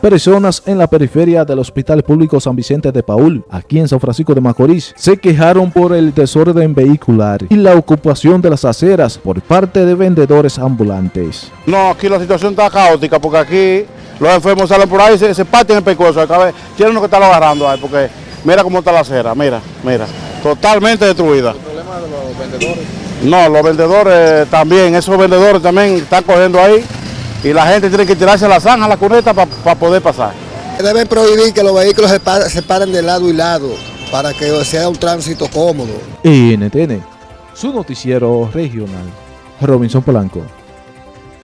Personas en la periferia del Hospital Público San Vicente de Paul, aquí en San Francisco de Macorís, se quejaron por el desorden vehicular y la ocupación de las aceras por parte de vendedores ambulantes. No, aquí la situación está caótica porque aquí los enfermos salen por ahí y se, se parten el pescuezo. Acá tienen uno que está agarrando ahí porque mira cómo está la acera, mira, mira, totalmente destruida. ¿El problema de los vendedores? No, los vendedores también, esos vendedores también están cogiendo ahí y la gente tiene que tirarse a la zanja, a la cuneta para poder pasar. Deben prohibir que los vehículos se, pa- se paren de lado y lado para que sea un tránsito cómodo. NTN, su noticiero regional, Robinson Polanco.